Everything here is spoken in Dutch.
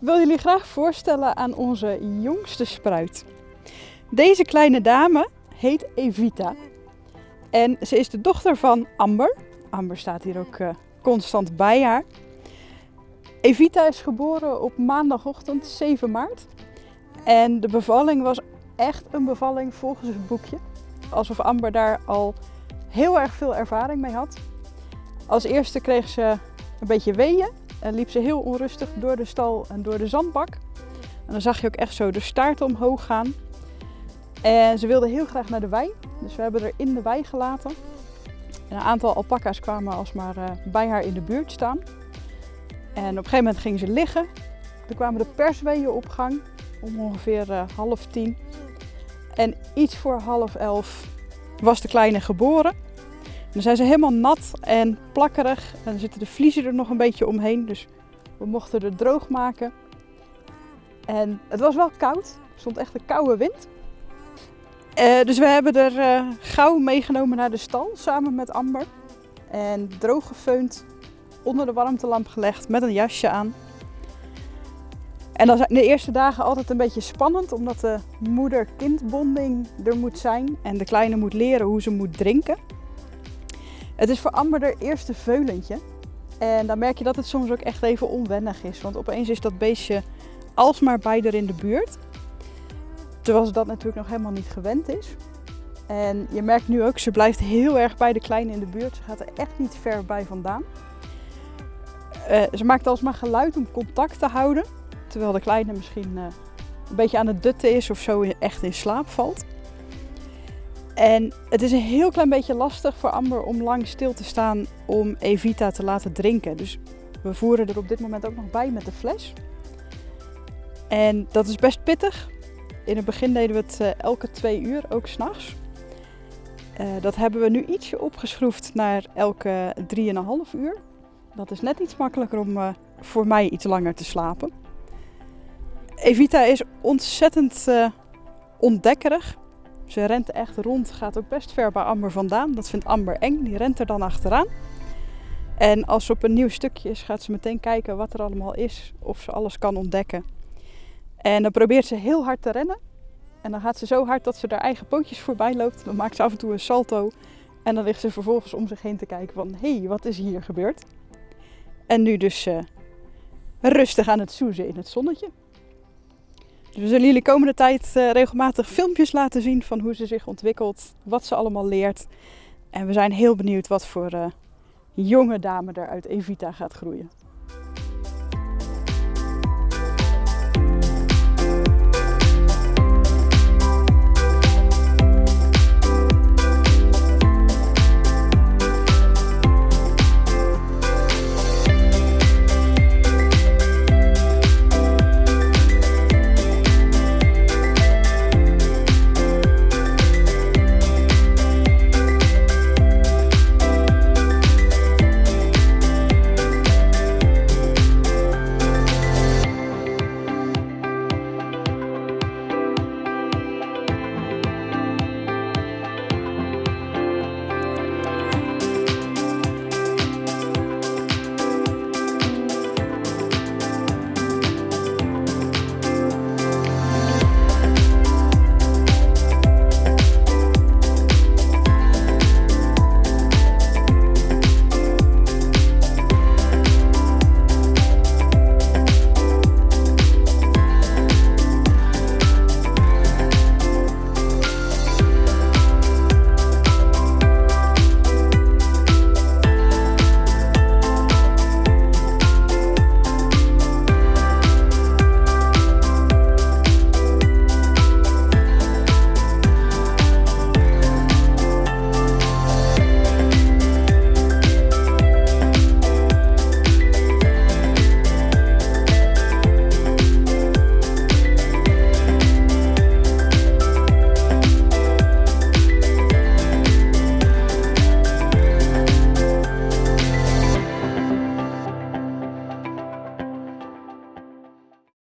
jullie graag voorstellen aan onze jongste spruit. Deze kleine dame heet Evita. En ze is de dochter van Amber. Amber staat hier ook uh, constant bij haar. Evita is geboren op maandagochtend 7 maart. En de bevalling was echt een bevalling volgens het boekje. Alsof Amber daar al heel erg veel ervaring mee had. Als eerste kreeg ze een beetje weeën en liep ze heel onrustig door de stal en door de zandbak. En dan zag je ook echt zo de staart omhoog gaan. En ze wilde heel graag naar de wei, dus we hebben haar in de wei gelaten. een aantal alpaca's kwamen alsmaar uh, bij haar in de buurt staan. En op een gegeven moment ging ze liggen. Toen kwamen de persweeën op gang om ongeveer uh, half tien. En iets voor half elf was de kleine geboren. Dan zijn ze helemaal nat en plakkerig. En dan zitten de vliezen er nog een beetje omheen. Dus we mochten er droog maken. En het was wel koud. Er stond echt een koude wind. Uh, dus we hebben er uh, gauw meegenomen naar de stal samen met Amber. En droog gefeund, onder de warmtelamp gelegd met een jasje aan. En dan zijn de eerste dagen altijd een beetje spannend, omdat de moeder-kindbonding er moet zijn. En de kleine moet leren hoe ze moet drinken. Het is voor Amber haar eerste veulentje. En dan merk je dat het soms ook echt even onwennig is. Want opeens is dat beestje alsmaar bij haar in de buurt. Terwijl ze dat natuurlijk nog helemaal niet gewend is. En je merkt nu ook, ze blijft heel erg bij de kleine in de buurt. Ze gaat er echt niet ver bij vandaan. Uh, ze maakt alsmaar geluid om contact te houden. Terwijl de kleine misschien uh, een beetje aan het dutten is of zo echt in slaap valt. En het is een heel klein beetje lastig voor Amber om lang stil te staan om Evita te laten drinken. Dus we voeren er op dit moment ook nog bij met de fles. En dat is best pittig. In het begin deden we het uh, elke twee uur, ook s'nachts. Uh, dat hebben we nu ietsje opgeschroefd naar elke drieënhalf uur. Dat is net iets makkelijker om uh, voor mij iets langer te slapen. Evita is ontzettend ontdekkerig. Ze rent echt rond, gaat ook best ver bij Amber vandaan. Dat vindt Amber eng, die rent er dan achteraan. En als ze op een nieuw stukje is, gaat ze meteen kijken wat er allemaal is, of ze alles kan ontdekken. En dan probeert ze heel hard te rennen. En dan gaat ze zo hard dat ze haar eigen pootjes voorbij loopt. Dan maakt ze af en toe een salto. En dan ligt ze vervolgens om zich heen te kijken van... hé, hey, wat is hier gebeurd? En nu dus uh, rustig aan het soezen in het zonnetje. We zullen jullie komende tijd uh, regelmatig filmpjes laten zien van hoe ze zich ontwikkelt. Wat ze allemaal leert. En we zijn heel benieuwd wat voor uh, jonge dame er uit Evita gaat groeien.